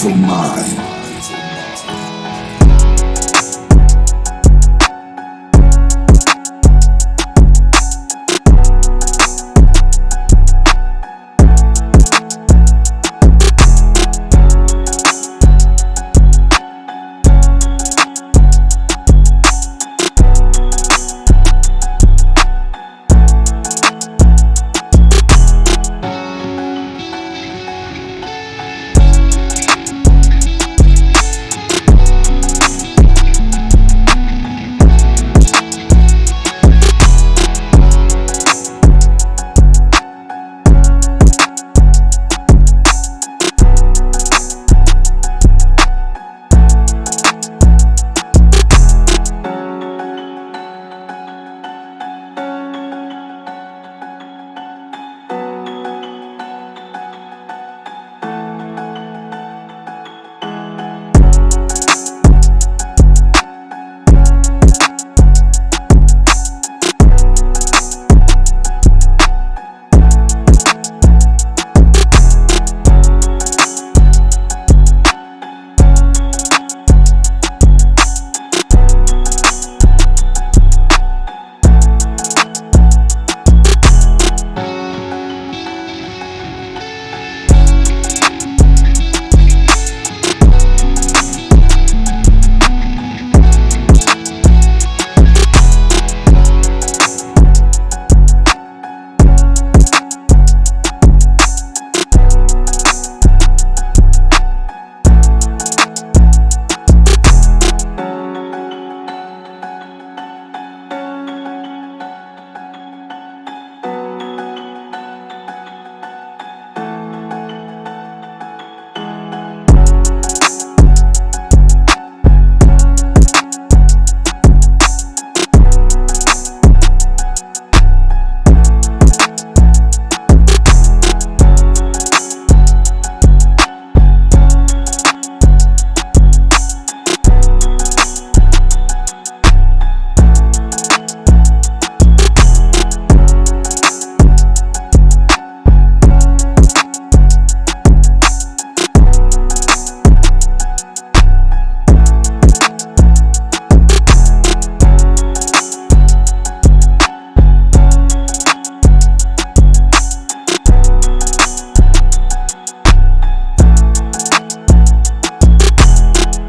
from mine.